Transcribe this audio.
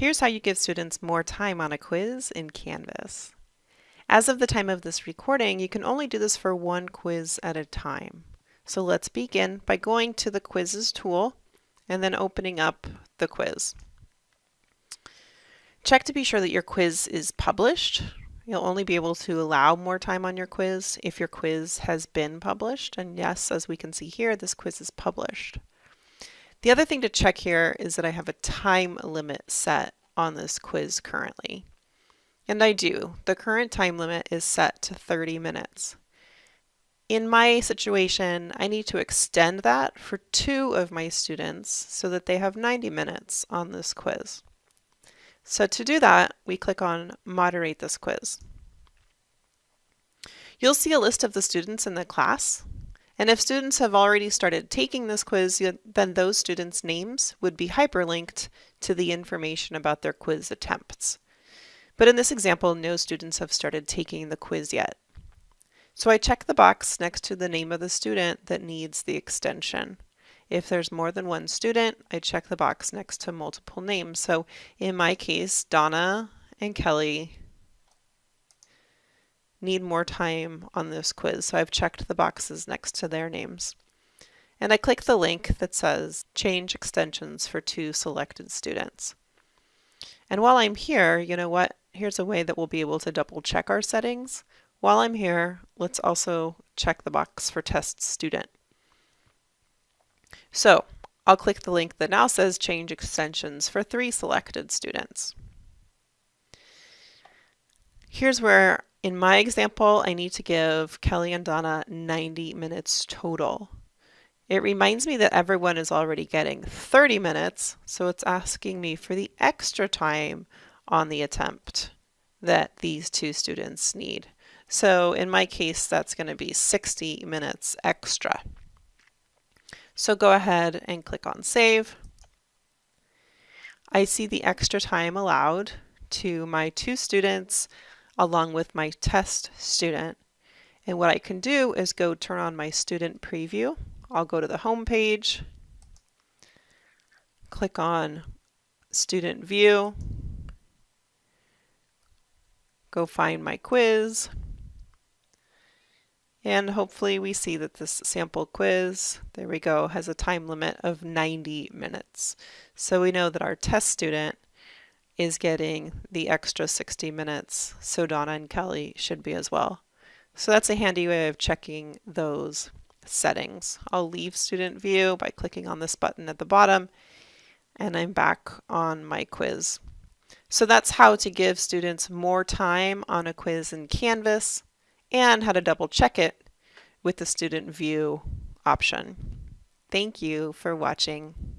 Here's how you give students more time on a quiz in Canvas. As of the time of this recording, you can only do this for one quiz at a time. So let's begin by going to the quizzes tool and then opening up the quiz. Check to be sure that your quiz is published. You'll only be able to allow more time on your quiz if your quiz has been published. And yes, as we can see here, this quiz is published. The other thing to check here is that I have a time limit set on this quiz currently. And I do. The current time limit is set to 30 minutes. In my situation, I need to extend that for two of my students so that they have 90 minutes on this quiz. So to do that, we click on Moderate this quiz. You'll see a list of the students in the class. And if students have already started taking this quiz, then those students' names would be hyperlinked to the information about their quiz attempts. But in this example, no students have started taking the quiz yet. So I check the box next to the name of the student that needs the extension. If there's more than one student, I check the box next to multiple names. So in my case, Donna and Kelly need more time on this quiz, so I've checked the boxes next to their names. And I click the link that says change extensions for two selected students. And while I'm here, you know what? Here's a way that we'll be able to double check our settings. While I'm here, let's also check the box for test student. So I'll click the link that now says change extensions for three selected students. Here's where in my example, I need to give Kelly and Donna 90 minutes total. It reminds me that everyone is already getting 30 minutes, so it's asking me for the extra time on the attempt that these two students need. So in my case, that's going to be 60 minutes extra. So go ahead and click on Save. I see the extra time allowed to my two students along with my test student. And what I can do is go turn on my student preview. I'll go to the home page, click on student view, go find my quiz, and hopefully we see that this sample quiz, there we go, has a time limit of 90 minutes. So we know that our test student is getting the extra 60 minutes, so Donna and Kelly should be as well. So that's a handy way of checking those settings. I'll leave student view by clicking on this button at the bottom and I'm back on my quiz. So that's how to give students more time on a quiz in Canvas and how to double check it with the student view option. Thank you for watching.